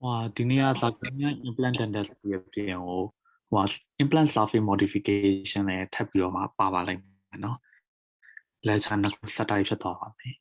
ဟွာဒီနေ့ကစာကမြန် implant dentistry အပြင်ကိုဟွာ implant surface modification နဲ့ထပ်ပြီးတော့မှပါပါလိုက်မယ်နော် lecture နှစ်ခုစက်တိုက်ဖြစ်သွားပါမယ်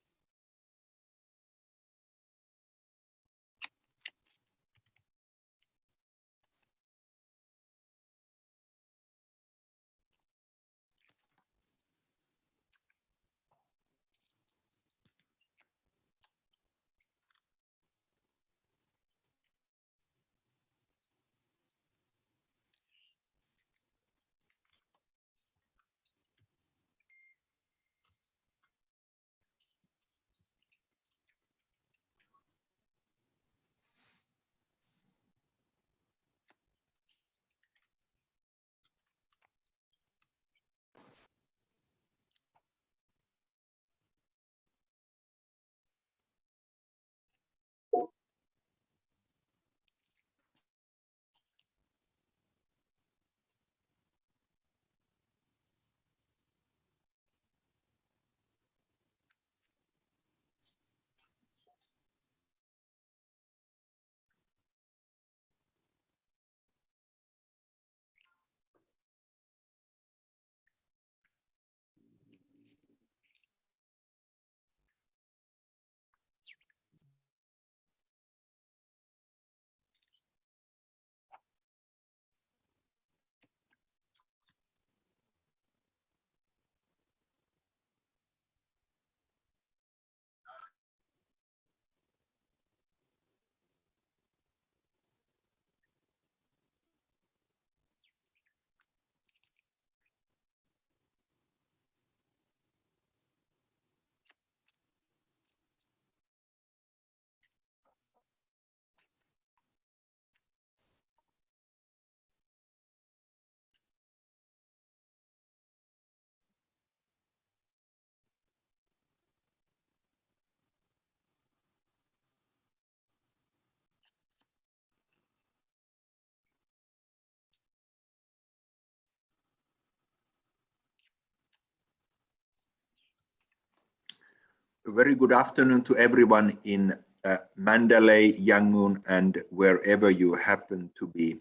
very good afternoon to everyone in uh, Mandalay, Yangon, and wherever you happen to be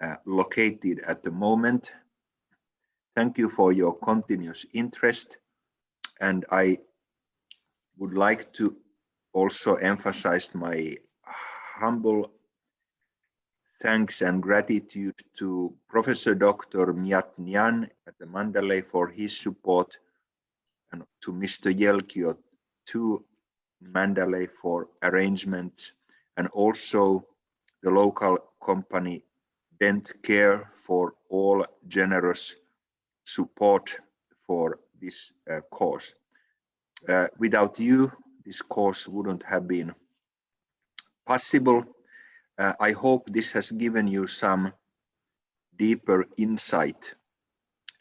uh, located at the moment. Thank you for your continuous interest. And I would like to also emphasize my humble thanks and gratitude to Professor Dr. Miat Nyan at the Mandalay for his support and to Mr. Yelkio to Mandalay for arrangement and also the local company Dent Care for all generous support for this uh, course. Uh, without you, this course wouldn't have been possible. Uh, I hope this has given you some deeper insight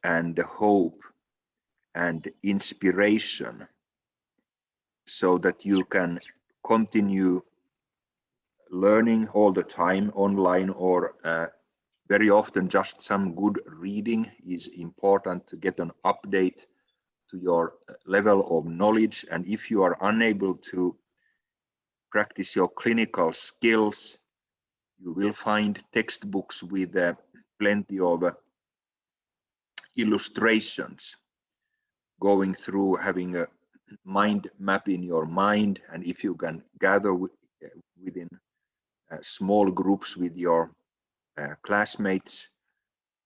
and hope and inspiration so that you can continue learning all the time online or uh, very often just some good reading is important to get an update to your level of knowledge. And if you are unable to practice your clinical skills you will find textbooks with uh, plenty of uh, illustrations going through having a mind map in your mind and if you can gather within uh, small groups with your uh, classmates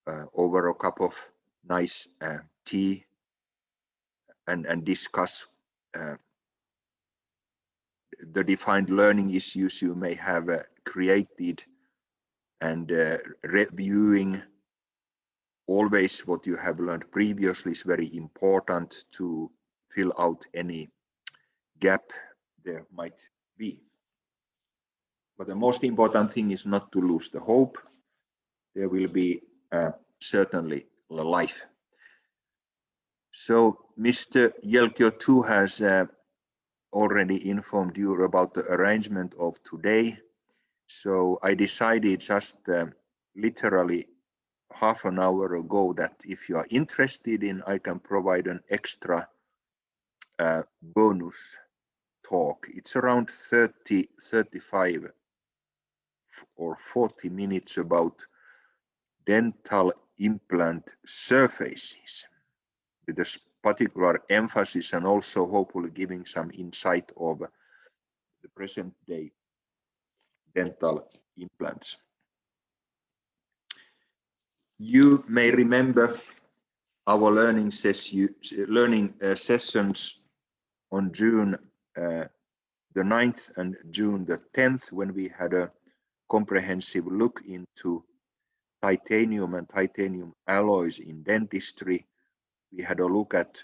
uh, over a cup of nice uh, tea and and discuss uh, the defined learning issues you may have uh, created and reviewing always what you have learned previously is very important to fill out any gap there might be. But the most important thing is not to lose the hope. There will be uh, certainly life. So Mr. Yelkio too has uh, already informed you about the arrangement of today. So I decided just uh, literally half an hour ago that if you are interested in, I can provide an extra uh, bonus talk. It's around 30, 35 or 40 minutes about dental implant surfaces with a particular emphasis and also hopefully giving some insight of the present day dental implants. You may remember our learning, session, learning uh, sessions on June uh, the 9th and June the 10th when we had a comprehensive look into titanium and titanium alloys in dentistry. We had a look at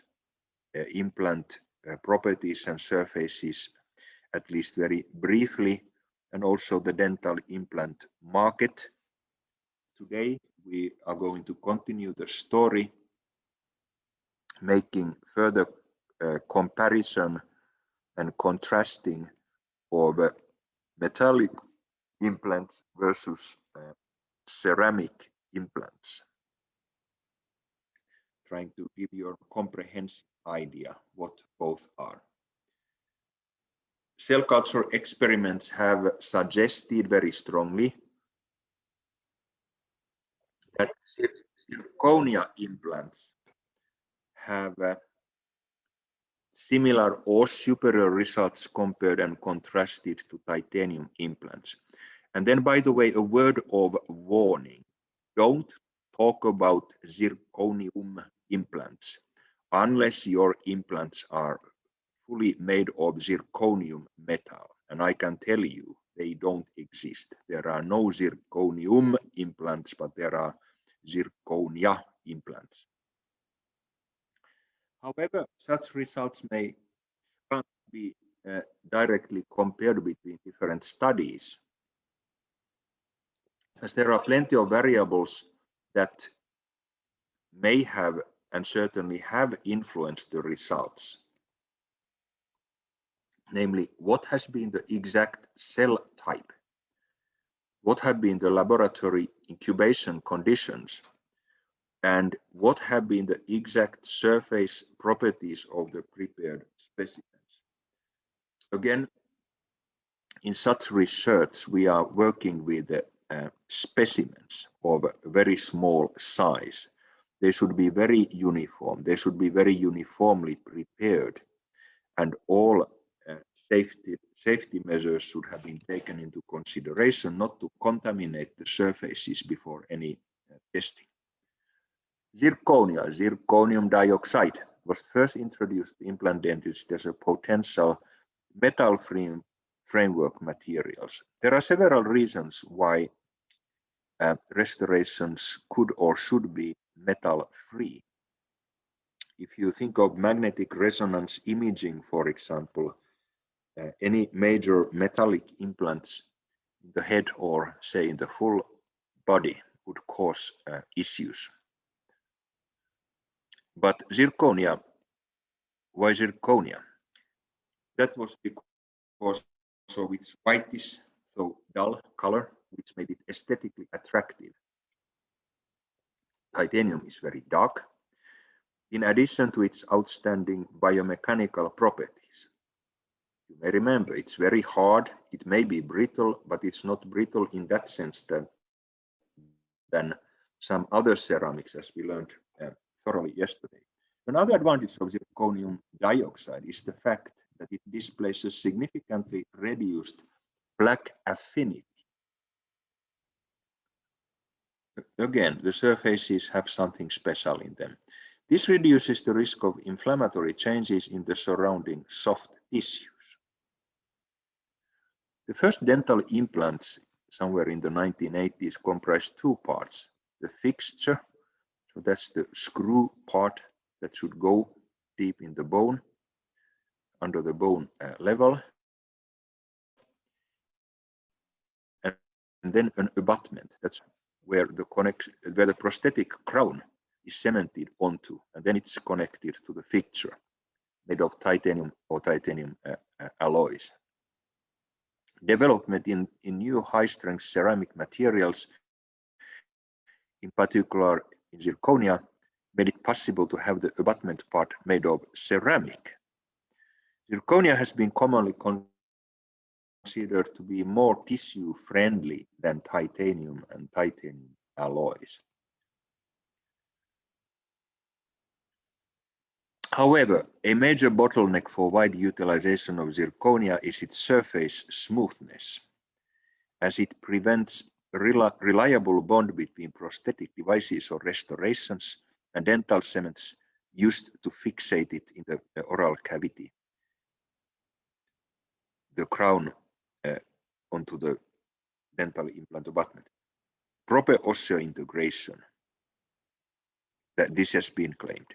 uh, implant uh, properties and surfaces, at least very briefly, and also the dental implant market. Today, we are going to continue the story, making further comparison and contrasting of metallic implants versus uh, ceramic implants. Trying to give you a comprehensive idea what both are. Cell culture experiments have suggested very strongly that zirconia implants have similar or superior results compared and contrasted to titanium implants. And then, by the way, a word of warning. Don't talk about zirconium implants unless your implants are fully made of zirconium metal. And I can tell you, they don't exist. There are no zirconium implants, but there are zirconia implants. However, such results may not be uh, directly compared between different studies, as there are plenty of variables that may have and certainly have influenced the results. Namely, what has been the exact cell type? What have been the laboratory incubation conditions? And what have been the exact surface properties of the prepared specimens. Again, in such research, we are working with uh, specimens of very small size. They should be very uniform. They should be very uniformly prepared and all uh, safety, safety measures should have been taken into consideration not to contaminate the surfaces before any uh, testing. Zirconia, zirconium dioxide, was first introduced to implant dentistry as a potential metal frame framework materials. There are several reasons why uh, restorations could or should be metal free. If you think of magnetic resonance imaging, for example, uh, any major metallic implants in the head or say in the full body would cause uh, issues. But zirconia, why zirconia? That was because so its whitish, so dull color, which made it aesthetically attractive. Titanium is very dark, in addition to its outstanding biomechanical properties. You may remember it's very hard, it may be brittle, but it's not brittle in that sense that than some other ceramics as we learned thoroughly yesterday. Another advantage of zirconium dioxide is the fact that it displaces significantly reduced plaque affinity. Again, the surfaces have something special in them. This reduces the risk of inflammatory changes in the surrounding soft tissues. The first dental implants somewhere in the 1980s comprised two parts, the fixture so that's the screw part that should go deep in the bone, under the bone uh, level. And, then an abutment, that's where the connect, where the prosthetic crown is cemented onto, and then it's connected to the fixture made of titanium or titanium uh, uh, alloys. Development in, in new high-strength ceramic materials, in particular in zirconia made it possible to have the abutment part made of ceramic. Zirconia has been commonly considered to be more tissue friendly than titanium and titanium alloys. However, a major bottleneck for wide utilization of zirconia is its surface smoothness, as it prevents reliable bond between prosthetic devices or restorations and dental cements used to fixate it in the, oral cavity, the crown uh, onto the dental implant abutment. Proper osseointegration, that this has been claimed.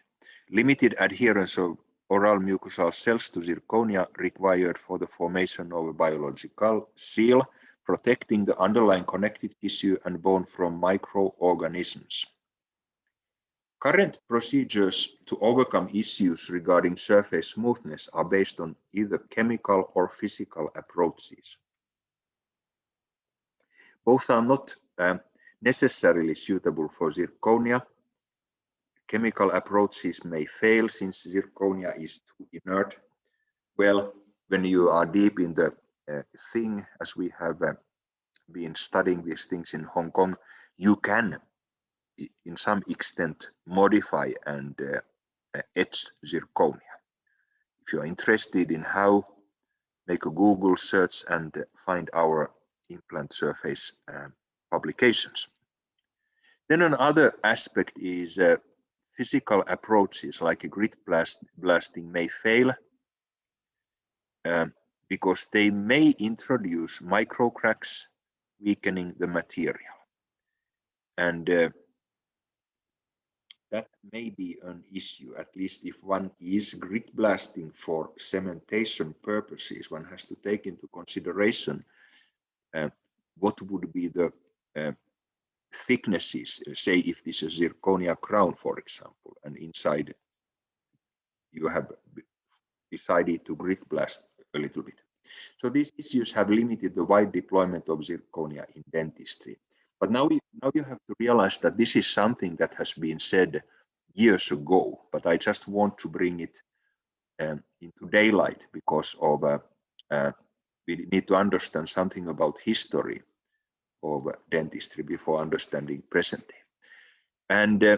Limited adherence of oral mucosal cells to zirconia required for the formation of a biological seal, protecting the underlying connective tissue and bone from microorganisms. Current procedures to overcome issues regarding surface smoothness are based on either chemical or physical approaches. Both are not uh, necessarily suitable for zirconia chemical approaches may fail since zirconia is too inert. Well, when you are deep in the thing, as we have uh, been studying these things in Hong Kong, you can, in some extent, modify and uh, uh etch zirconia. If you are interested in how, make a Google search and find our implant surface uh, publications. Then another aspect is uh, physical approaches like a grit blast, blasting may fail um, because they may introduce micro cracks, weakening the material. And uh, that may be an issue, at least if one is grit blasting for cementation purposes, one has to take into consideration uh, what would be the uh, thicknesses, say if this is a zirconia crown, for example, and inside you have decided to grit blast a little bit. So these issues have limited the wide deployment of zirconia in dentistry. But now, you, now you have to realize that this is something that has been said years ago, but I just want to bring it um, into daylight because of uh, uh, we need to understand something about history of dentistry before understanding present day. And uh,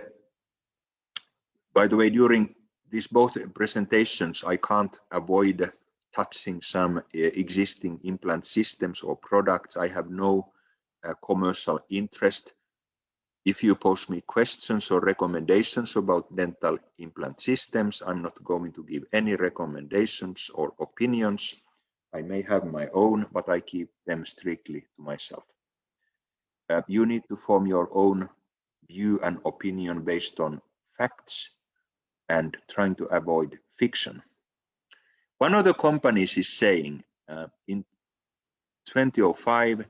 by the way, during these both presentations, I can't avoid touching some uh, existing implant systems or products. I have no uh, commercial interest. If you pose me questions or recommendations about dental implant systems, I'm not going to give any recommendations or opinions. I may have my own, but I keep them strictly to myself uh, you need to form your own view and opinion based on facts and trying to avoid fiction. One of the companies is saying uh, in 2005,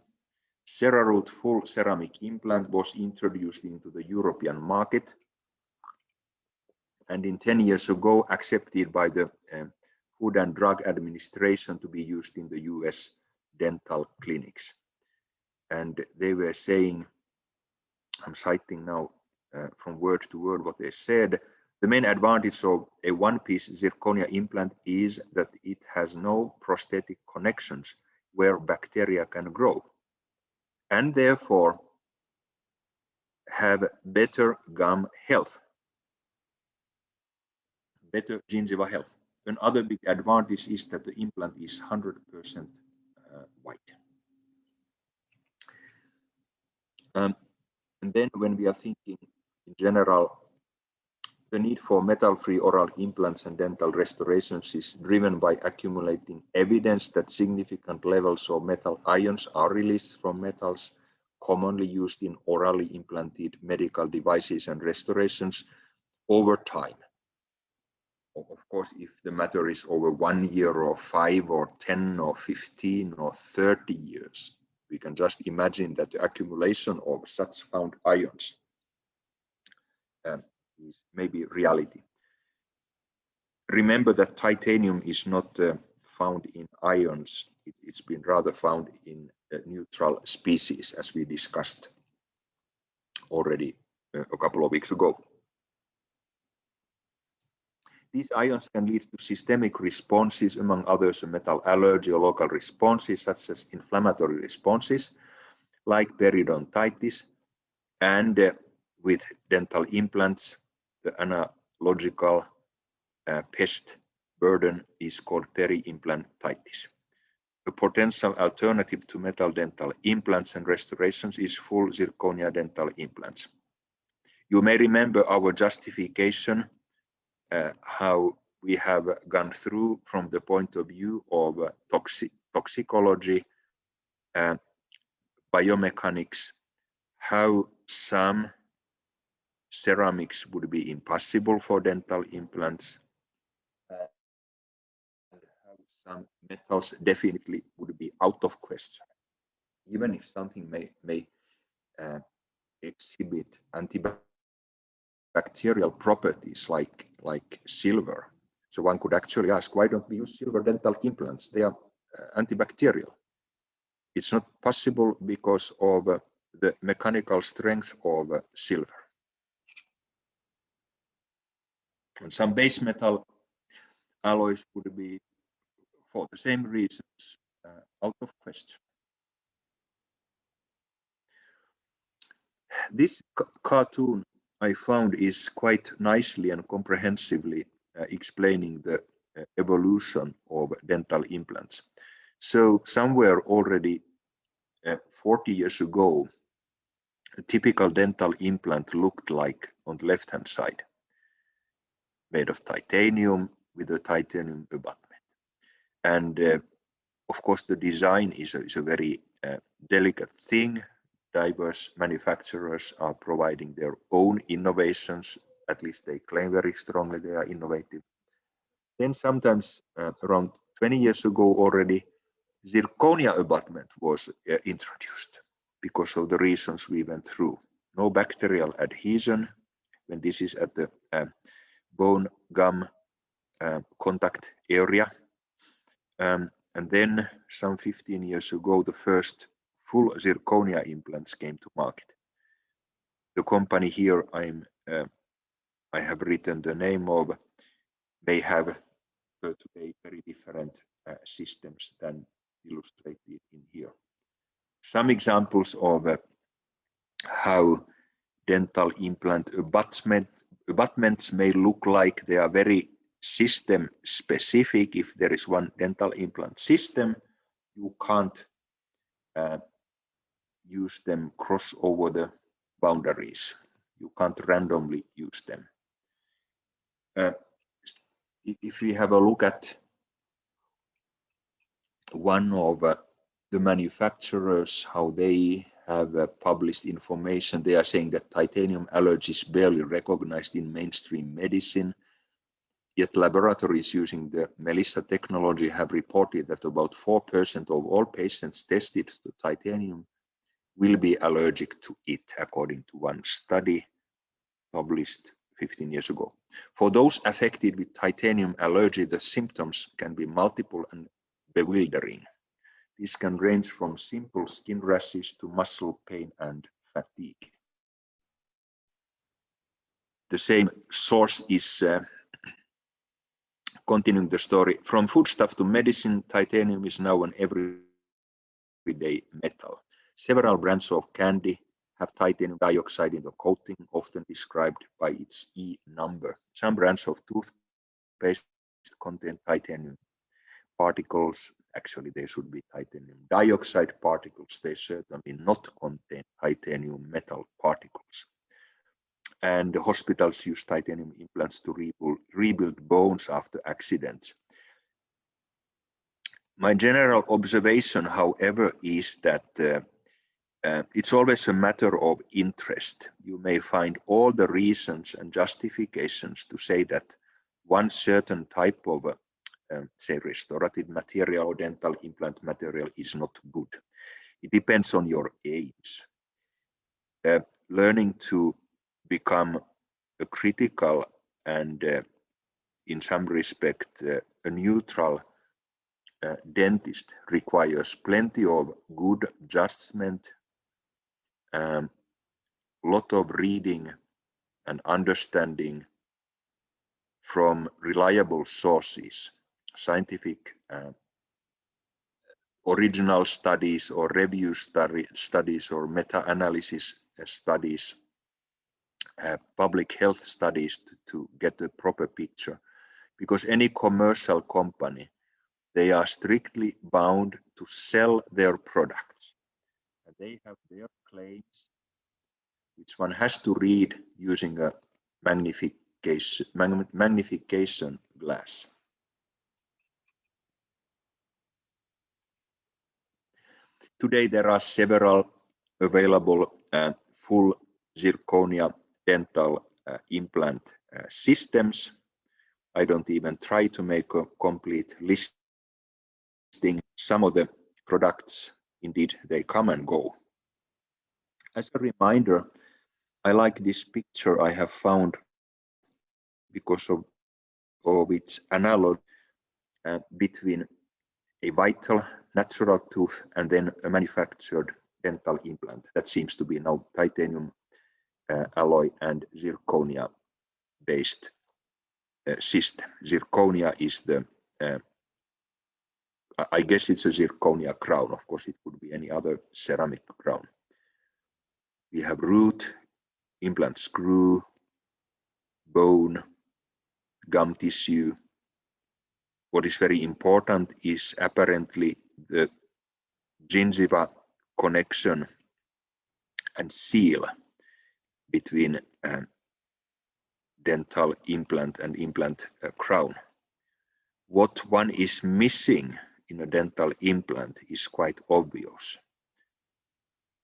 CeraRoot full ceramic implant was introduced into the European market and in 10 years ago accepted by the uh, Food and Drug Administration to be used in the US dental clinics. And they were saying, I'm citing now uh, from word to word what they said, the main advantage of a one-piece zirconia implant is that it has no prosthetic connections where bacteria can grow and therefore have better gum health, better gingiva health. Another big advantage is that the implant is 100% uh, white. Um, and then when we are thinking in general, the need for metal-free oral implants and dental restorations is driven by accumulating evidence that significant levels of metal ions are released from metals commonly used in orally implanted medical devices and restorations over time. Of course, if the matter is over one year or five or 10 or 15 or 30 years, we can just imagine that the accumulation of such found ions is maybe reality. Remember that titanium is not uh, found in ions. It, has been rather found in uh, neutral species as we discussed already uh, a couple of weeks ago. These ions can lead to systemic responses, among others, a metal allergy or local responses, such as inflammatory responses, like periodontitis, and uh, with dental implants, the analogical uh, pest burden is called peri-implantitis. A potential alternative to metal dental implants and restorations is full zirconia dental implants. You may remember our justification, uh, how we have gone through from the point of view of uh, toxic, toxicology, uh, biomechanics, how some ceramics would be impossible for dental implants, some metals definitely would be out of question, even if something may, may uh, exhibit antibacterial properties like, like silver. So one could actually ask, why don't we use silver dental implants? They are uh, antibacterial. It's not possible because of uh, the mechanical strength of uh, silver. And some base metal alloys would be, for the same reasons, uh, out of question. This cartoon I found is quite nicely and comprehensively uh, explaining the uh, evolution of dental implants. So somewhere already uh, 40 years ago, a typical dental implant looked like on the left hand side made of titanium with a titanium abutment. And uh, of course, the design is a, is a very uh, delicate thing. Diverse manufacturers are providing their own innovations. At least they claim very strongly they are innovative. Then sometimes uh, around 20 years ago already, zirconia abutment was uh, introduced because of the reasons we went through. No bacterial adhesion when this is at the uh, bone gum uh, contact area. Um, and then some 15 years ago, the first full zirconia implants came to market. The company here I'm uh, I have written the name of they have uh, today very different uh, systems than illustrated in here. Some examples of uh, how dental implant abutment abutments may look like they are very system specific. If there is one dental implant system, you can't uh, use them cross over the boundaries. You can't randomly use them. Uh, if we have a look at one of uh, the manufacturers, how they have uh, published information. They are saying that titanium allergy is barely recognized in mainstream medicine. Yet laboratories using the MELISA technology have reported that about 4% of all patients tested to titanium will be allergic to it, according to one study published 15 years ago. For those affected with titanium allergy, the symptoms can be multiple and bewildering. This can range from simple skin rashes to muscle pain and fatigue. The same source is uh, continuing the story. From foodstuff to medicine, titanium is now an everyday metal. Several brands of candy have titanium dioxide in the coating, often described by its E number. Some brands of toothpaste contain titanium particles actually they should be titanium dioxide particles. They certainly not contain titanium metal particles. And the hospitals use titanium implants to rebuild, rebuild bones after accidents. My general observation, however, is that uh, uh, it's always a matter of interest. You may find all the reasons and justifications to say that one certain type of uh, um, say restorative material or dental implant material is not good. It depends on your age. Uh, learning to become a critical and uh, in some respect uh, a neutral uh, dentist requires plenty of good judgment, a um, lot of reading and understanding from reliable sources, scientific uh, original studies or review study, studies or meta-analysis uh, studies, uh, public health studies to, to get a proper picture. Because any commercial company, they are strictly bound to sell their products. And they have their claims, which one has to read using a magnification, magnification glass. Today there are several available uh, full zirconia dental uh, implant uh, systems. I don't even try to make a complete listing. Some of the products, indeed, they come and go. As a reminder, I like this picture I have found because of, of its analog uh, between a vital natural tooth and then a manufactured dental implant. That seems to be now titanium uh, alloy and zirconia based uh, system. Zirconia is the, uh, I guess it's a zirconia crown. Of course, it could be any other ceramic crown. We have root, implant screw, bone, gum tissue. What is very important is apparently the gingiva connection and seal between dental implant and implant uh, crown. What one is missing in a dental implant is quite obvious.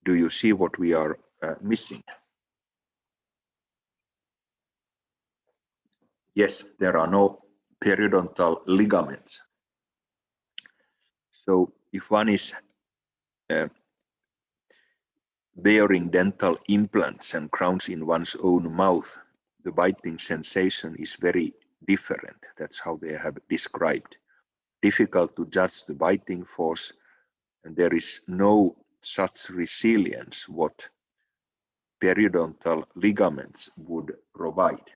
Do you see what we are uh, missing? Yes, there are no periodontal ligaments so if one is uh, bearing dental implants and crowns in one's own mouth, the biting sensation is very different. That's how they have described. Difficult to judge the biting force, and there is no such resilience what periodontal ligaments would provide.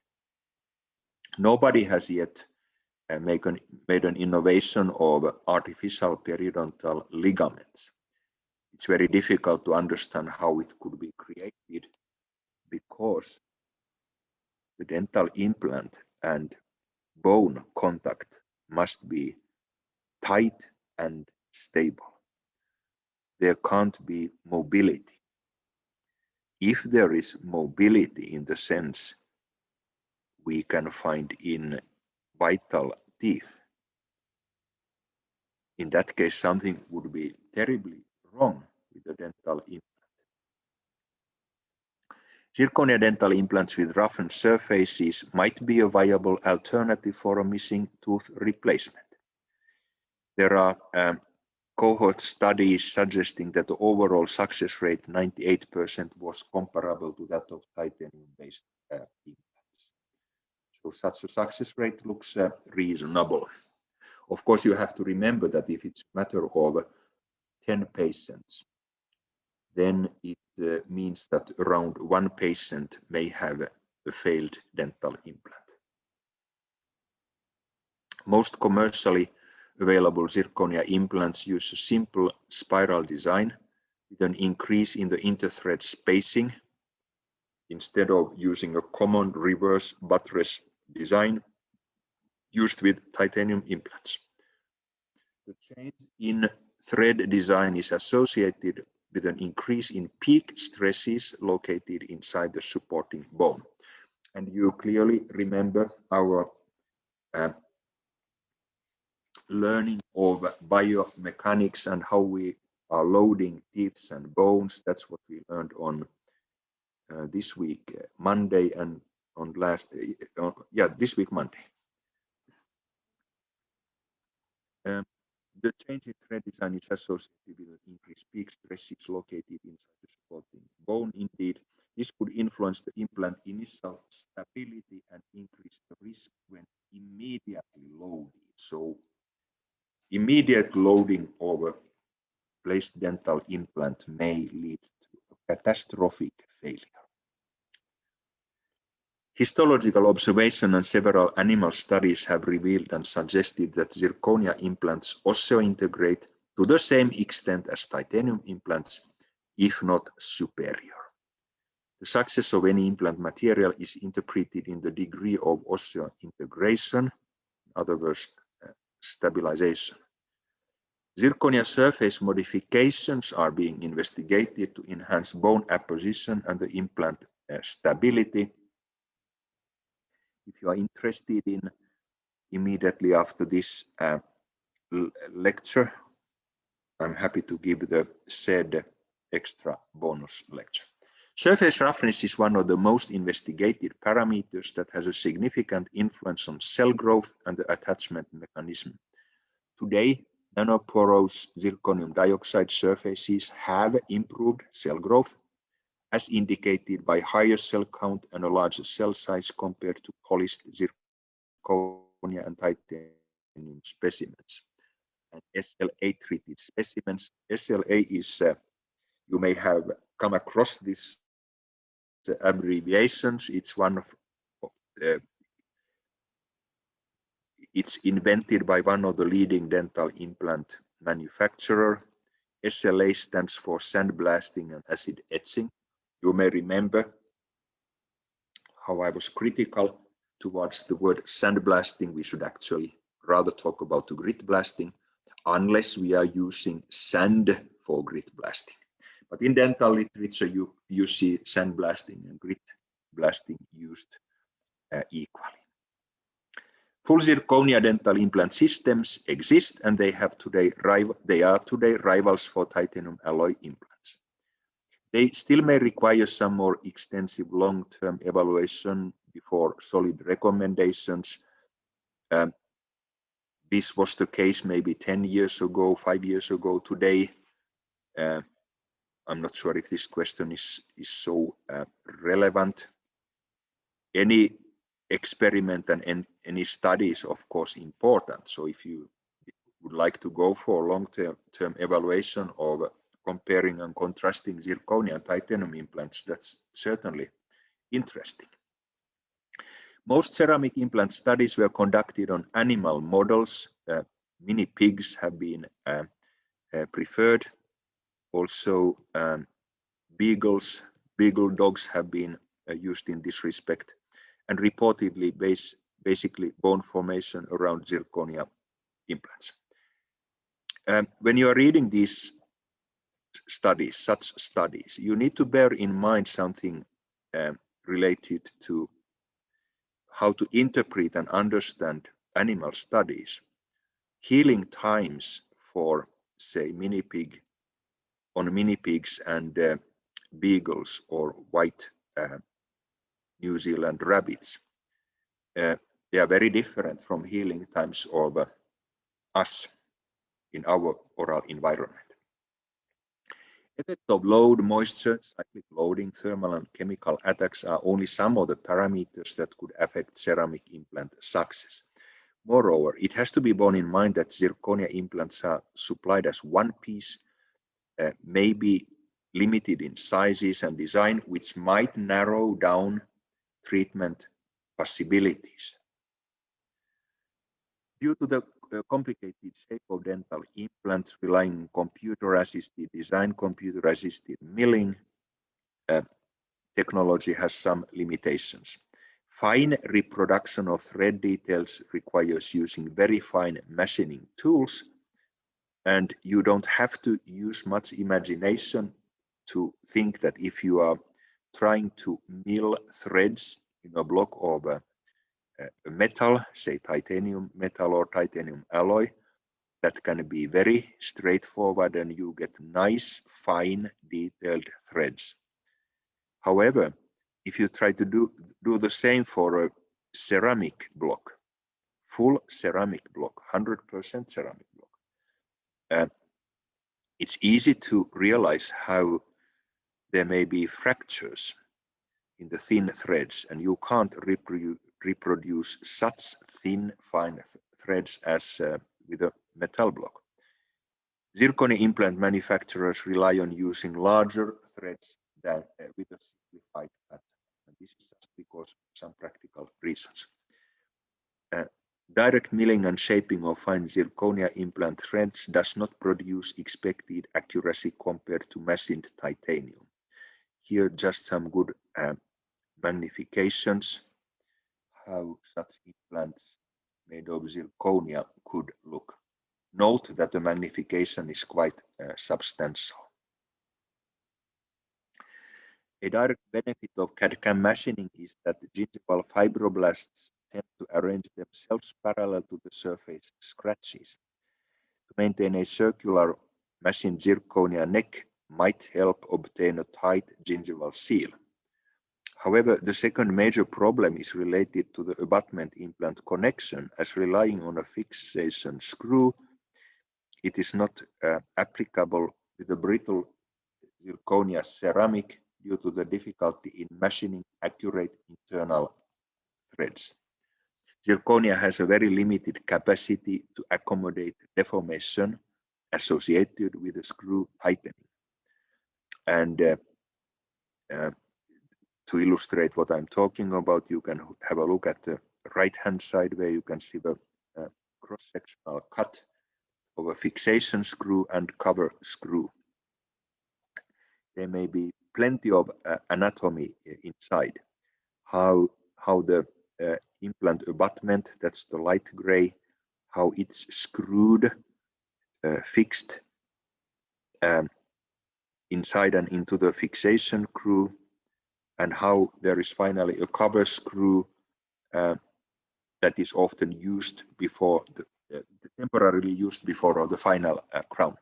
Nobody has yet make an, made an innovation of artificial periodontal ligaments. It's very difficult to understand how it could be created because the dental implant and bone contact must be tight and stable. There can't be mobility. If there is mobility in the sense we can find in vital teeth. In that case, something would be terribly wrong with the dental implant. Zirconia dental implants with roughened surfaces might be a viable alternative for a missing tooth replacement. There are um, cohort studies suggesting that the overall success rate, 98%, was comparable to that of titanium-based uh, implants. So such a success rate looks uh, reasonable. Of course, you have to remember that if it's a matter of 10 patients, then it uh, means that around one patient may have a failed dental implant. Most commercially available zirconia implants use a simple spiral design with an increase in the interthread spacing instead of using a common reverse buttress design used with titanium implants. The change in thread design is associated with an increase in peak stresses located inside the supporting bone. And you clearly remember our uh, learning of biomechanics and how we are loading teeth and bones. That's what we learned on uh, this week, uh, Monday, and on last, uh, yeah, this week Monday. Um, the change in thread design is associated with an increased peak stresses located inside the supporting bone. Indeed, this could influence the implant initial stability and increase the risk when immediately loaded. So immediate loading of a placed dental implant may lead to a catastrophic failure. Histological observation and several animal studies have revealed and suggested that zirconia implants osseointegrate to the same extent as titanium implants, if not superior. The success of any implant material is interpreted in the degree of osseointegration, in other words, uh, stabilization. Zirconia surface modifications are being investigated to enhance bone apposition and the implant uh, stability. If you are interested in immediately after this uh, lecture, I'm happy to give the said extra bonus lecture. Surface roughness is one of the most investigated parameters that has a significant influence on cell growth and the attachment mechanism. Today, nanoporous zirconium dioxide surfaces have improved cell growth as indicated by higher cell count and a larger cell size compared to polished zirconia and titanium specimens. And SLA treated specimens. SLA is, uh, you may have come across this uh, abbreviations. It's one of uh, it's invented by one of the leading dental implant manufacturer. SLA stands for sandblasting and acid etching. You may remember how I was critical towards the word sandblasting. We should actually rather talk about grit blasting unless we are using sand for grit blasting. But in dental literature, you, you see sandblasting and grit blasting used uh, equally. Full zirconia dental implant systems exist and they have today they are today rivals for titanium alloy implants. They still may require some more extensive long-term evaluation before solid recommendations. Um, this was the case maybe 10 years ago, five years ago. Today, uh, I'm not sure if this question is, is so uh, relevant. Any experiment and, any study is of course important. So if you would like to go for long-term term evaluation of comparing and contrasting zirconia and titanium implants, that's certainly interesting. Most ceramic implant studies were conducted on animal models. Uh, mini pigs have been uh, uh, preferred. Also, um, beagles, beagle dogs have been uh, used in this respect and reportedly base, basically bone formation around zirconia implants. Um, when you are reading these studies, such studies, you need to bear in mind something um, related to how to interpret and understand animal studies. Healing times for, say, mini pig on mini pigs and uh, beagles or white uh, New Zealand rabbits. Uh, they are very different from healing times of uh, us in our oral environment. Effect of load, moisture, cyclic loading, thermal and chemical attacks are only some of the parameters that could affect ceramic implant success. Moreover, it has to be borne in mind that zirconia implants are supplied as one piece, uh, maybe limited in sizes and design, which might narrow down treatment possibilities. Due to the complicated shape of dental implants relying on computer-assisted design, computer-assisted milling, uh, technology has some limitations. Fine reproduction of thread details requires using very fine machining tools, and you don't have to use much imagination to think that if you are trying to mill threads in a block of uh, metal, say titanium metal or titanium alloy, that can be very straightforward and you get nice, fine, detailed threads. However, if you try to do, do the same for a ceramic block, full ceramic block, 100% ceramic block, uh, it's easy to realize how there may be fractures in the thin threads and you can't reproduce, reproduce such thin fine th threads as uh, with a metal block. Zirconia implant manufacturers rely on using larger threads than uh, with a simplified pattern. And this is just because of some practical reasons. Uh, direct milling and shaping of fine zirconia implant threads does not produce expected accuracy compared to machined titanium. Here just some good uh, magnifications how such implants made of zirconia could look. Note that the magnification is quite uh, substantial. A direct benefit of CAD-CAM machining is that gingival fibroblasts tend to arrange themselves parallel to the surface scratches. To maintain a circular machined zirconia neck might help obtain a tight gingival seal. However, the second major problem is related to the abutment implant connection as relying on a fixation screw. It is not uh, applicable with the brittle zirconia ceramic due to the difficulty in machining accurate internal threads. Zirconia has a very limited capacity to accommodate deformation associated with the screw tightening. And uh, uh, to illustrate what I'm talking about, you can have a look at the right-hand side where you can see the uh, cross-sectional cut of a fixation screw and cover screw. There may be plenty of uh, anatomy uh, inside. How, how the uh, implant abutment, that's the light gray, how it's screwed, uh, fixed um, inside and into the fixation screw, and how there is finally a cover screw uh, that is often used before the, uh, temporarily used before the final uh, crown.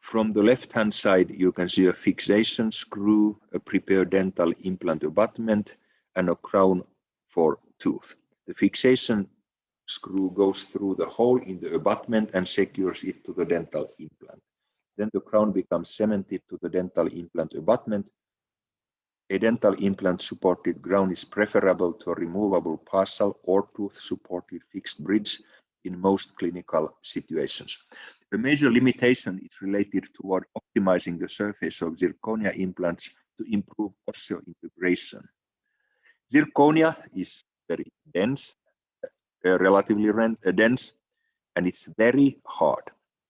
From the left-hand side, you can see a fixation screw, a prepared dental implant abutment, and a crown for tooth. The fixation screw goes through the hole in the abutment and secures it to the dental implant. Then the crown becomes cemented to the dental implant abutment. A dental implant supported crown is preferable to a removable partial or tooth supported fixed bridge in most clinical situations. The major limitation is related toward optimizing the surface of zirconia implants to improve osseointegration. Zirconia is very dense, uh, relatively uh, dense, and it's very hard.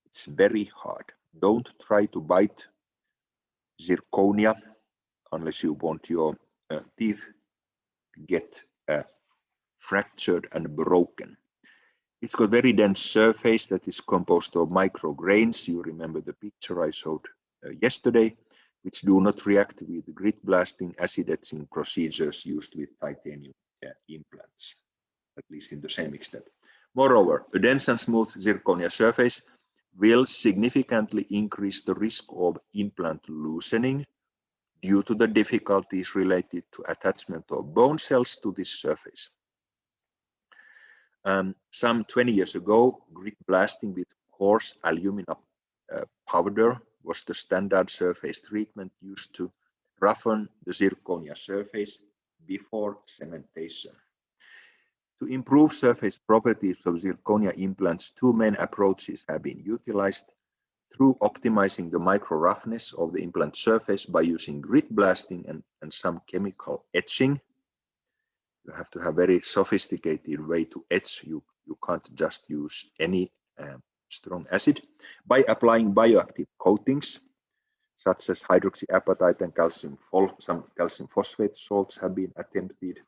It's very hard. Don't try to bite zirconia unless you want your uh, teeth get uh, fractured and broken. It's got very dense surface that is composed of micrograins. You remember the picture I showed uh, yesterday, which do not react with grit blasting acid etching procedures used with titanium uh, implants, at least in the same extent. Moreover, a dense and smooth zirconia surface will significantly increase the risk of implant loosening due to the difficulties related to attachment of bone cells to this surface. Um, some 20 years ago, grit blasting with coarse alumina uh, powder was the standard surface treatment used to roughen the zirconia surface before cementation. To improve surface properties of zirconia implants, two main approaches have been utilized through optimizing the micro roughness of the implant surface by using grit blasting and, and some chemical etching you have to have very sophisticated way to etch. You, you can't just use any uh, strong acid. By applying bioactive coatings, such as hydroxyapatite and calcium, some calcium phosphate salts have been attempted.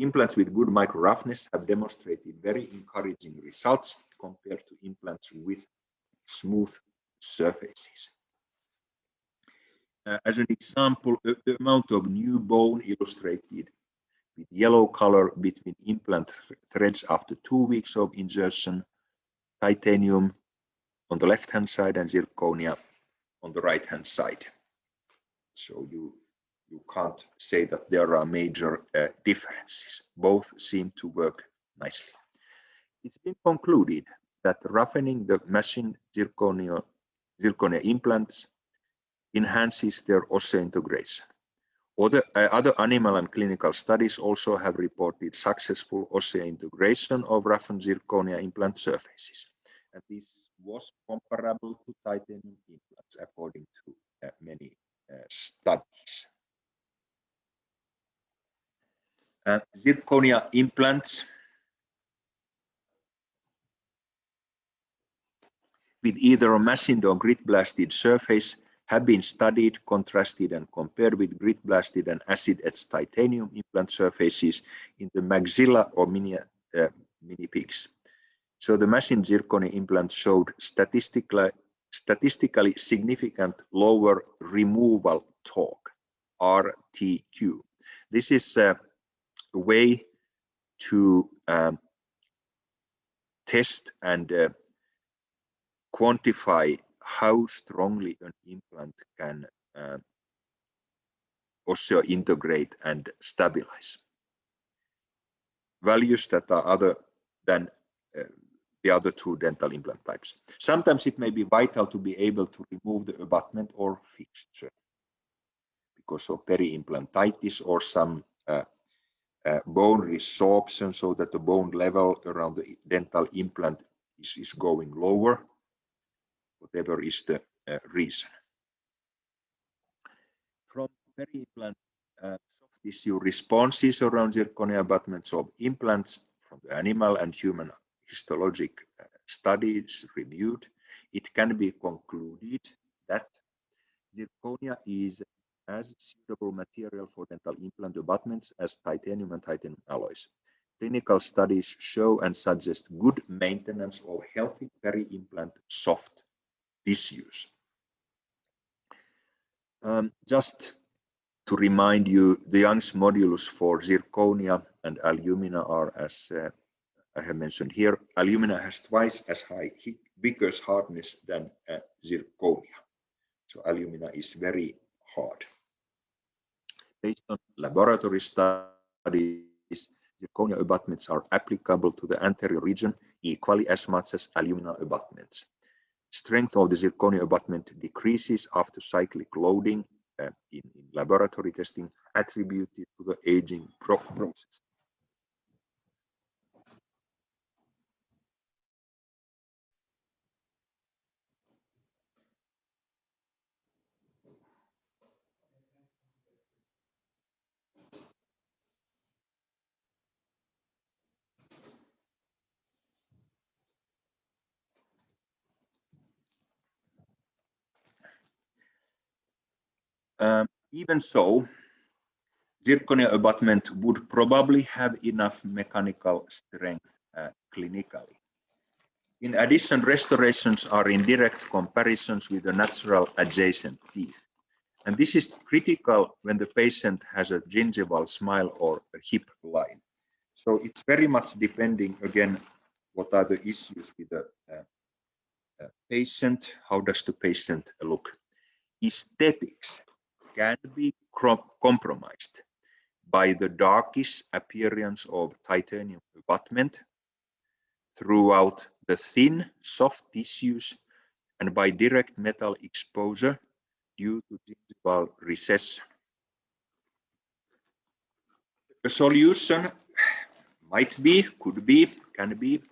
Implants with good micro roughness have demonstrated very encouraging results compared to implants with smooth surfaces. Uh, as an example, the, amount of new bone illustrated with yellow color between implant threads after two weeks of insertion, titanium on the left-hand side and zirconia on the right-hand side. So you, you can't say that there are major uh, differences. Both seem to work nicely. It's been concluded that roughening the machine zirconia, zirconia implants enhances their osseointegration. Other, uh, other animal and clinical studies also have reported successful osseointegration of roughened zirconia implant surfaces. And this was comparable to titanium implants according to uh, many uh, studies. Uh, zirconia implants with either a machined or grit blasted surface have been studied, contrasted, and compared with grit blasted and acid etched titanium implant surfaces in the maxilla or mini, uh, mini pigs. So the machined zirconia implant showed statistically, statistically significant lower removal torque, RTQ. This is a way to um, test and uh, quantify how strongly an implant can uh, osseointegrate and stabilize. Values that are other than uh, the other two dental implant types. Sometimes it may be vital to be able to remove the abutment or fixture because of peri-implantitis or some uh, uh, bone resorption so that the bone level around the dental implant is, is going lower whatever is the uh, reason. From peri-implant uh, soft tissue responses around zirconia abutments of implants from the animal and human histologic studies reviewed, it can be concluded that zirconia is as suitable material for dental implant abutments as titanium and titanium alloys. Clinical studies show and suggest good maintenance of healthy peri-implant soft issues. Um, just to remind you, the Young's modulus for zirconia and alumina are, as uh, I have mentioned here, alumina has twice as high Vickers hardness than uh, zirconia. So alumina is very hard. Based on laboratory studies, zirconia abutments are applicable to the anterior region equally as much as alumina abutments. Strength of the zirconia abutment decreases after cyclic loading uh, in, in, laboratory testing attributed to the aging process. Um, even so, zirconia abutment would probably have enough mechanical strength uh, clinically. In addition, restorations are in direct comparisons with the natural adjacent teeth. And this is critical when the patient has a gingival smile or a hip line. So it's very much depending, again, what are the issues with the uh, uh, patient, how does the patient look. Aesthetics can be compromised by the darkish appearance of titanium abutment throughout the thin, soft tissues and by direct metal exposure due to gingival recession. A solution might be, could be, can be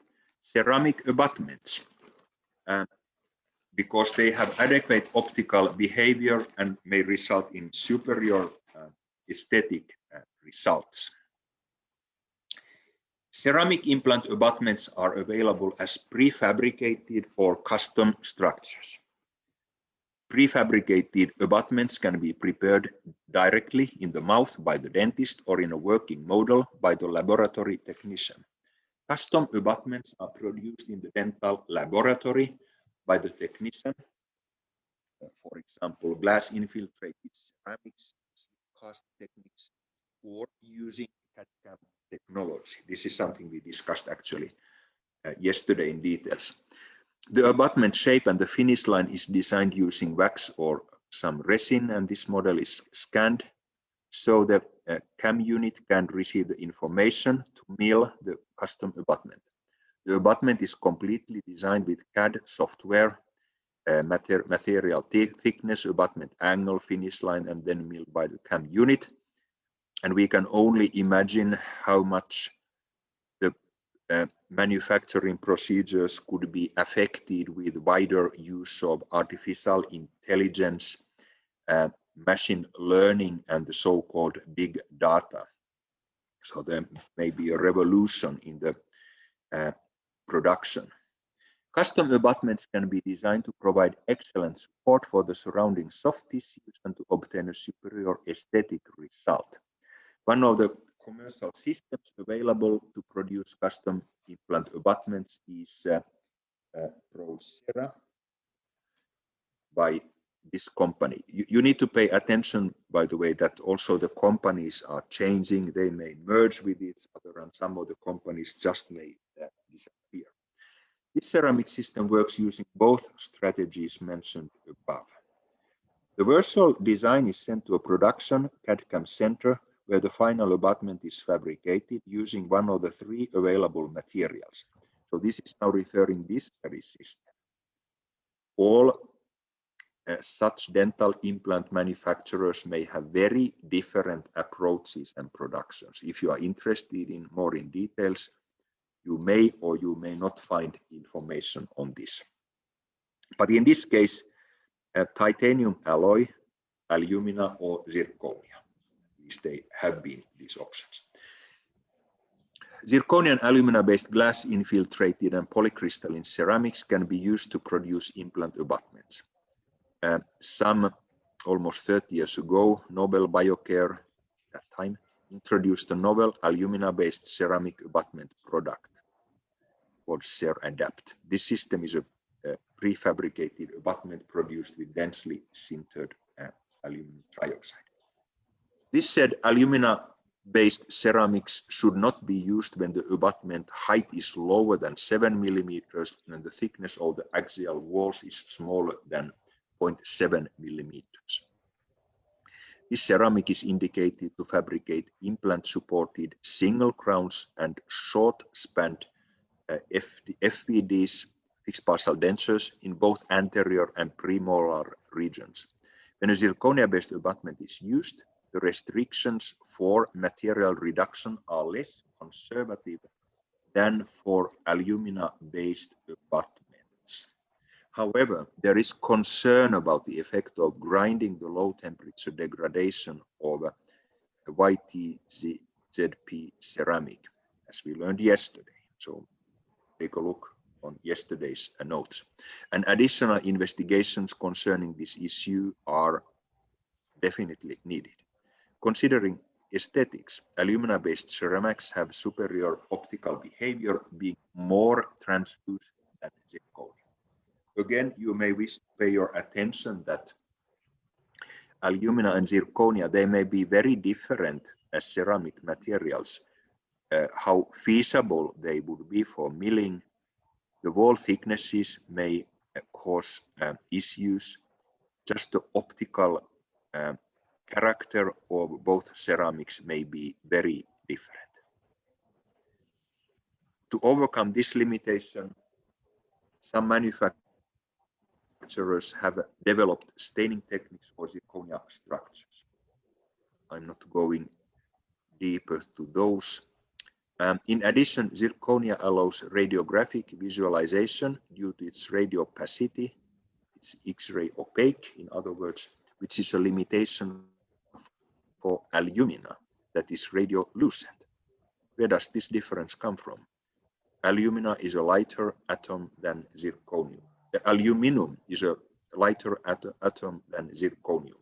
ceramic abutments. Um, because they have adequate optical behavior and may result in superior uh, aesthetic uh, results. Ceramic implant abutments are available as prefabricated or custom structures. Prefabricated abutments can be prepared directly in the mouth by the dentist or in a working model by the laboratory technician. Custom abutments are produced in the dental laboratory by the technician. Uh, for example, glass infiltrated ceramics, cast techniques, or using CAD-CAM technology. This is something we discussed actually uh, yesterday in details. The abutment shape and the finish line is designed using wax or some resin, and this model is scanned so the uh, CAM unit can receive the information to mill the custom abutment. The abutment is completely designed with CAD software, uh, mater material thickness, abutment angle, finish line, and then milled by the CAM unit. And we can only imagine how much the uh, manufacturing procedures could be affected with wider use of artificial intelligence, uh, machine learning, and the so-called big data. So there may be a revolution in the uh, production. Custom abutments can be designed to provide excellent support for the surrounding soft tissues and to obtain a superior aesthetic result. One of the commercial systems available to produce custom implant abutments is uh, uh, by this company. You, you, need to pay attention, by the way, that also the companies are changing. They may merge with each other and some of the companies just may disappear. This ceramic system works using both strategies mentioned above. The virtual design is sent to a production CAD-CAM center where the final abutment is fabricated using one of the three available materials. So this is now referring this very system. All uh, such dental implant manufacturers may have very different approaches and productions. If you are interested in more in details, you may or you may not find information on this. But in this case, a titanium alloy, alumina or zirconia least they have been these options. Zirconian alumina-based glass infiltrated and polycrystalline ceramics can be used to produce implant abutments. Uh, some almost 30 years ago, Nobel Biocare, at that time, introduced a novel alumina-based ceramic abutment product called CerAdapt. This system is a, a prefabricated abutment produced with densely sintered uh, aluminum trioxide. This said, alumina-based ceramics should not be used when the abutment height is lower than 7 millimeters and the thickness of the axial walls is smaller than 0.7 millimeters. This ceramic is indicated to fabricate implant-supported single crowns and short-spanned uh, FPDs, fixed partial dentures, in both anterior and premolar regions. When a zirconia-based abutment is used, the restrictions for material reduction are less conservative than for alumina-based abutments. However, there is concern about the effect of grinding the low temperature degradation of YTZP ceramic, as we learned yesterday. So take a look on yesterday's uh, notes. And additional investigations concerning this issue are definitely needed. Considering aesthetics, alumina-based ceramics have superior optical behavior, being more translucent than zirconia. Again, you may wish to pay your attention that alumina and zirconia, they may be very different as ceramic materials. Uh, how feasible they would be for milling. The wall thicknesses may uh, cause uh, issues. Just the optical uh, character of both ceramics may be very different. To overcome this limitation, some manufacturers have developed staining techniques for zirconia structures. I'm not going deeper to those. Um, in addition, zirconia allows radiographic visualization due to its radio opacity. It's X-ray opaque, in other words, which is a limitation for alumina that is radiolucent. Where does this difference come from? Alumina is a lighter atom than zirconium. The aluminum is a lighter at atom than zirconium.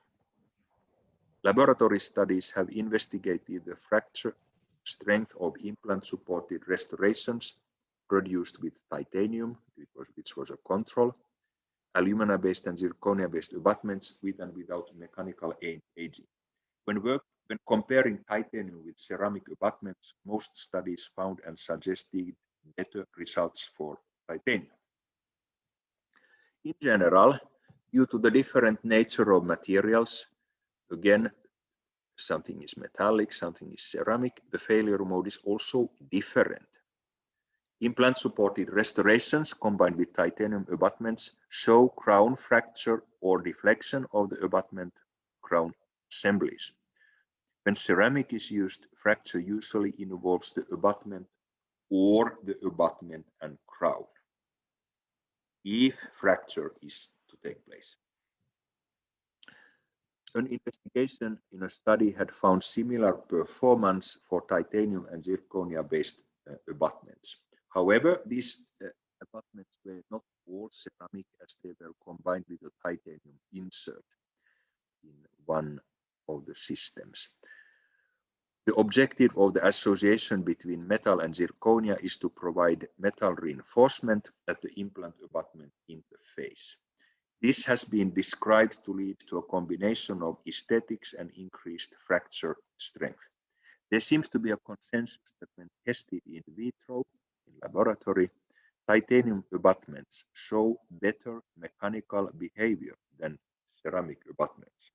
Laboratory studies have investigated the fracture strength of implant-supported restorations produced with titanium, which was a control, alumina-based and zirconia-based abutments with and without mechanical aging. When, work, when comparing titanium with ceramic abutments, most studies found and suggested better results for titanium. In general, due to the different nature of materials, again, something is metallic, something is ceramic, the failure mode is also different. Implant-supported restorations combined with titanium abutments show crown fracture or deflection of the abutment crown assemblies. When ceramic is used, fracture usually involves the abutment or the abutment and crown if fracture is to take place. An investigation in a study had found similar performance for titanium and zirconia-based uh, abutments. However, these uh, abutments were not all ceramic as they were combined with a titanium insert in one of the systems. The objective of the association between metal and zirconia is to provide metal reinforcement at the implant abutment interface. This has been described to lead to a combination of aesthetics and increased fracture strength. There seems to be a consensus that when tested in vitro, in laboratory, titanium abutments show better mechanical behavior than ceramic abutments.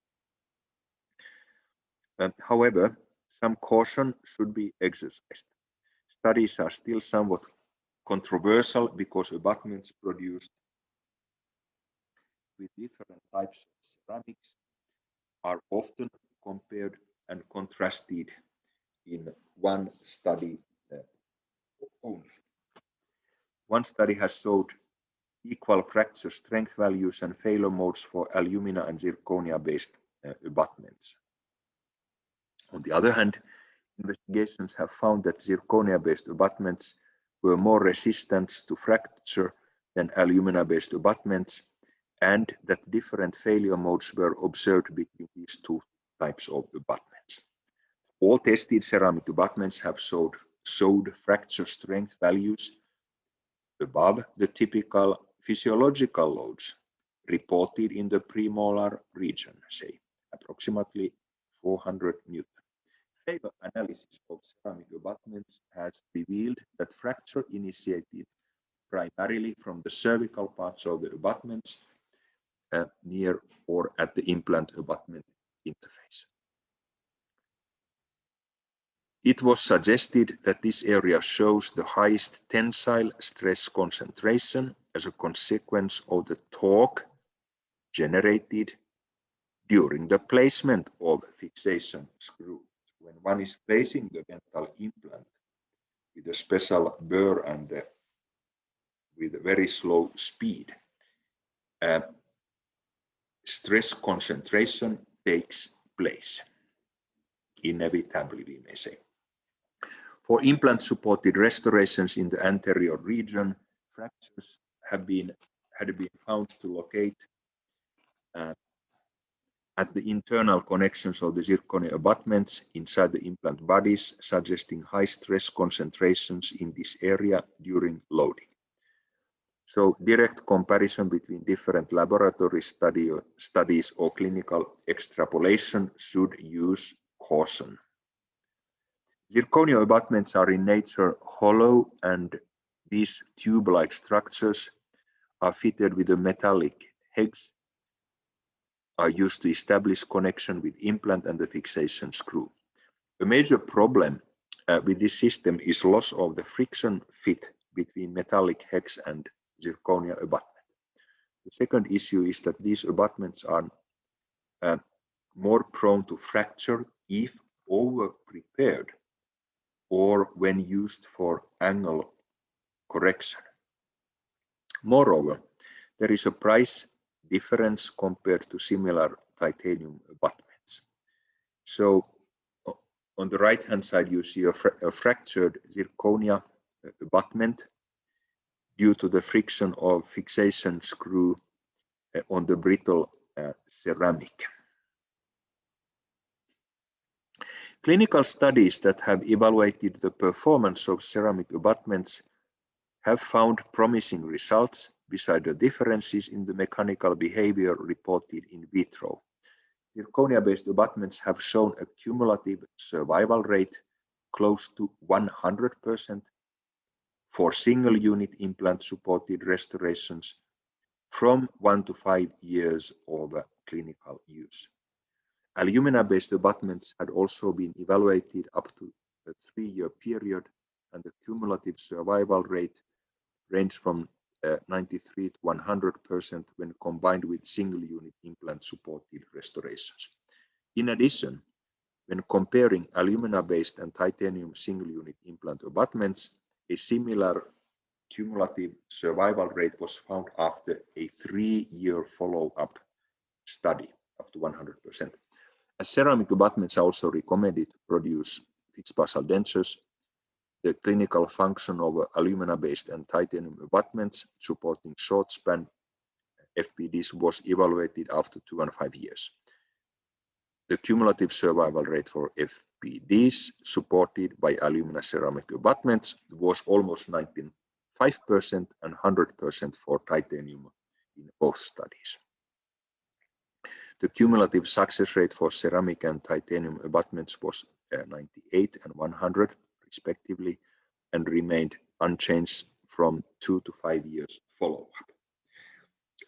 Um, however, some caution should be exercised. Studies are still somewhat controversial because abutments produced with different types of ceramics are often compared and contrasted in one study uh, only. One study has showed equal fracture strength values and failure modes for alumina and zirconia based uh, abutments. On the other hand, investigations have found that zirconia-based abutments were more resistant to fracture than alumina-based abutments, and that different failure modes were observed between these two types of abutments. All tested ceramic abutments have showed, showed fracture strength values above the typical physiological loads reported in the premolar region, say approximately 400 newton. Failure analysis of ceramic abutments has revealed that fracture initiated primarily from the cervical parts of the abutments uh, near or at the implant abutment interface. It was suggested that this area shows the highest tensile stress concentration as a consequence of the torque generated during the placement of fixation screw when one is placing the dental implant with a special burr and uh, with a very slow speed, uh, stress concentration takes place, inevitably, we may say. For implant-supported restorations in the anterior region, fractures have been had been found to locate uh, at the internal connections of the zirconia abutments inside the implant bodies, suggesting high stress concentrations in this area during loading. So direct comparison between different laboratory study, studies or clinical extrapolation should use caution. Zirconia abutments are in nature hollow and these tube-like structures are fitted with a metallic hex are used to establish connection with implant and the fixation screw. A major problem uh, with this system is loss of the friction fit between metallic hex and zirconia abutment. The second issue is that these abutments are uh, more prone to fracture if over prepared or when used for angle correction. Moreover, there is a price difference compared to similar titanium abutments. So on the right hand side, you see a, fra a fractured zirconia abutment due to the friction of fixation screw uh, on the brittle uh, ceramic. Clinical studies that have evaluated the performance of ceramic abutments have found promising results beside the differences in the mechanical behavior reported in vitro. Zirconia-based abutments have shown a cumulative survival rate close to 100% for single unit implant supported restorations from one to five years of clinical use. Alumina-based abutments had also been evaluated up to a three-year period and the cumulative survival rate ranged from uh, 93 to 100% when combined with single unit implant supported restorations. In addition, when comparing alumina-based and titanium single unit implant abutments, a similar cumulative survival rate was found after a three-year follow-up study up to 100%. As ceramic abutments are also recommended to produce fixed partial dentures, the clinical function of alumina-based and titanium abutments supporting short span FPDs was evaluated after two and five years. The cumulative survival rate for FPDs supported by alumina ceramic abutments was almost 95% and 100% for titanium in both studies. The cumulative success rate for ceramic and titanium abutments was uh, 98 and 100 respectively and remained unchanged from two to five years follow-up.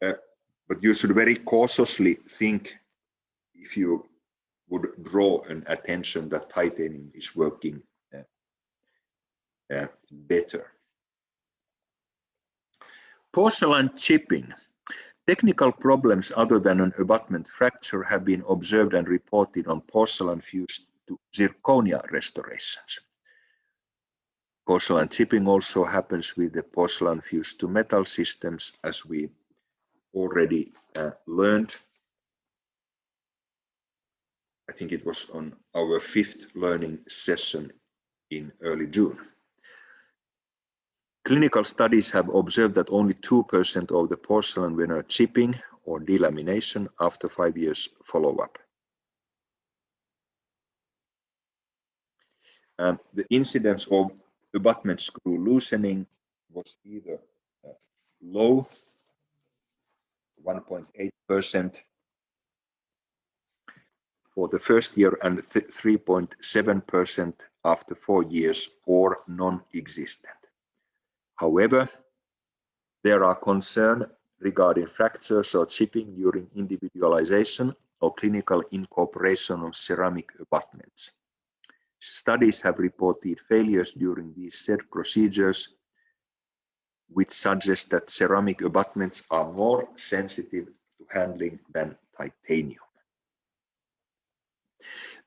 Uh, but you should very cautiously think if you would draw an attention that titanium is working uh, uh, better. Porcelain chipping Technical problems other than an abutment fracture have been observed and reported on porcelain fused to zirconia restorations. Porcelain chipping also happens with the porcelain fused to metal systems as we already uh, learned. I think it was on our fifth learning session in early June. Clinical studies have observed that only 2% of the porcelain veneer chipping or delamination after five years follow-up. Um, the incidence of abutment screw loosening was either uh, low, 1.8% for the first year and 3.7% after four years or non-existent. However, there are concerns regarding fractures or chipping during individualization or clinical incorporation of ceramic abutments. Studies have reported failures during these said procedures, which suggests that ceramic abutments are more sensitive to handling than titanium.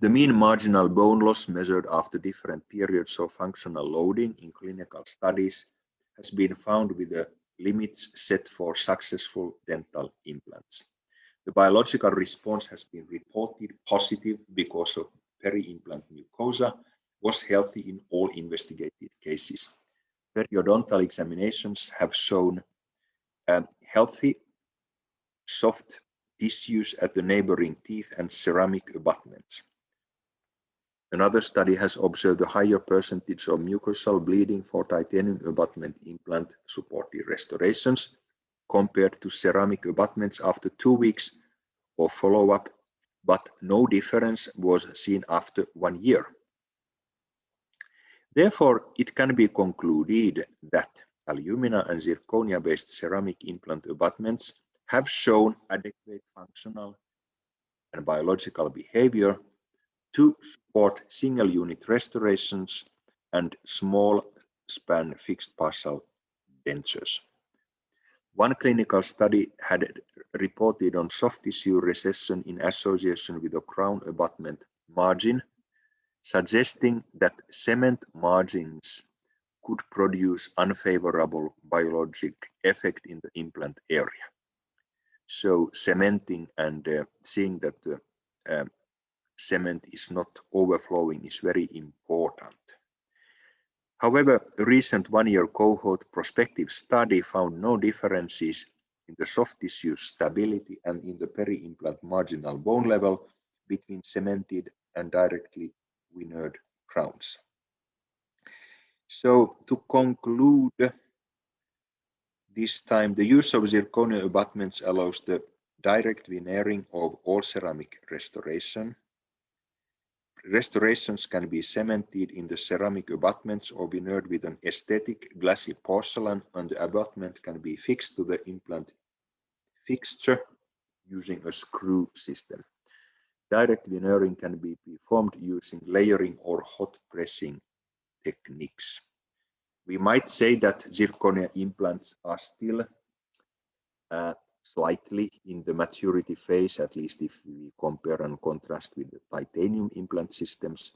The mean marginal bone loss measured after different periods of functional loading in clinical studies has been found with the limits set for successful dental implants. The biological response has been reported positive because of peri-implant mucosa was healthy in all investigated cases. Periodontal examinations have shown um, healthy soft tissues at the neighboring teeth and ceramic abutments. Another study has observed a higher percentage of mucosal bleeding for titanium abutment implant supported restorations compared to ceramic abutments after two weeks of follow-up, but no difference was seen after one year. Therefore, it can be concluded that alumina and zirconia-based ceramic implant abutments have shown adequate functional and biological behavior to support single unit restorations and small span fixed partial dentures. One clinical study had reported on soft tissue recession in association with a crown abutment margin, suggesting that cement margins could produce unfavorable biologic effect in the implant area. So cementing and uh, seeing that the um, cement is not overflowing is very important. However, a recent one-year cohort prospective study found no differences in the soft tissue stability and in the peri-implant marginal bone level between cemented and directly veneered crowns. So to conclude, this time the use of zirconia abutments allows the direct veneering of all ceramic restoration Restorations can be cemented in the ceramic abutments or veneered with an aesthetic glassy porcelain and the abutment can be fixed to the implant fixture using a screw system. Direct veneering can be performed using layering or hot pressing techniques. We might say that zirconia implants are still uh, slightly in the maturity phase, at least if we compare and contrast with the titanium implant systems.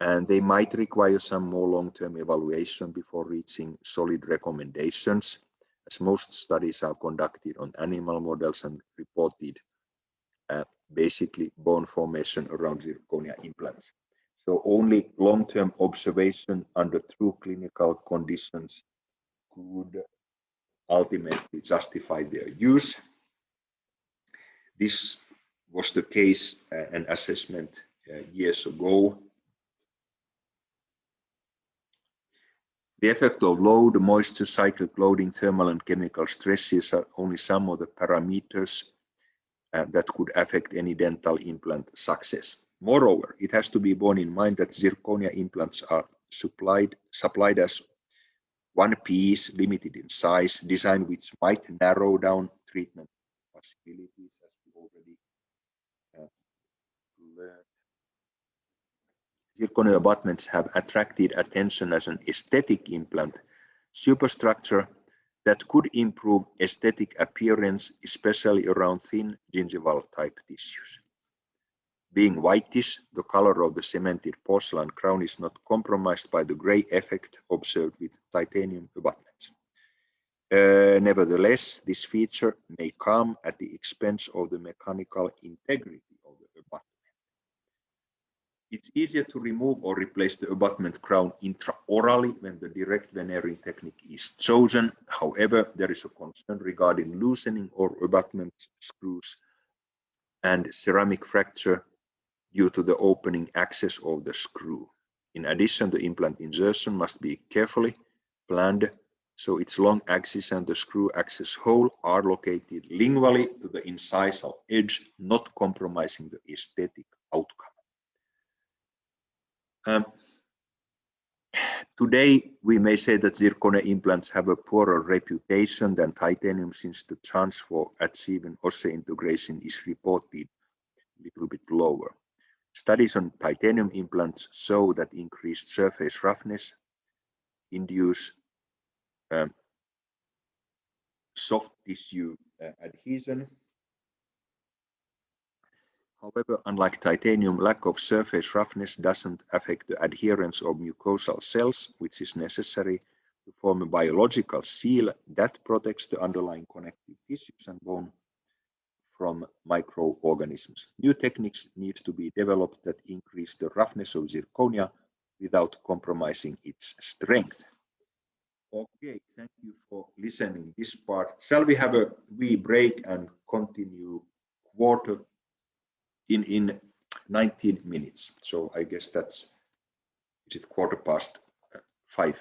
and they might require some more long-term evaluation before reaching solid recommendations, as most studies are conducted on animal models and reported uh, basically bone formation around zirconia implants. So only long-term observation under true clinical conditions could ultimately justify their use. This was the case uh, and assessment uh, years ago The effect of load, moisture, cyclic loading, thermal and chemical stresses are only some of the parameters uh, that could affect any dental implant success. Moreover, it has to be borne in mind that zirconia implants are supplied, supplied as one piece, limited in size, design which might narrow down treatment possibilities, as we already uh, learned. Zirconia abutments have attracted attention as an aesthetic implant superstructure that could improve aesthetic appearance, especially around thin gingival type tissues. Being whitish, the color of the cemented porcelain crown is not compromised by the gray effect observed with titanium abutments. Uh, nevertheless, this feature may come at the expense of the mechanical integrity of the abutment. it's easier to remove or replace the abutment crown intraorally when the direct veneering technique is chosen. However, there is a concern regarding loosening or abutment screws and ceramic fracture due to the opening access of the screw. In addition, the implant insertion must be carefully planned so its long axis and the screw access hole are located lingually to the incisal edge, not compromising the aesthetic outcome. Um, today, we may say that zirconia implants have a poorer reputation than titanium since the chance for achieving osseointegration is reported a little bit lower. Studies on titanium implants show that increased surface roughness induce um, soft tissue uh, adhesion. However, unlike titanium, lack of surface roughness doesn't affect the adherence of mucosal cells, which is necessary to form a biological seal that protects the underlying connective tissues and bone from microorganisms. New techniques need to be developed that increase the roughness of zirconia without compromising its strength. Okay, thank you for listening this part. Shall we have a wee break and continue quarter in in 19 minutes. So I guess that's is it quarter past uh, five.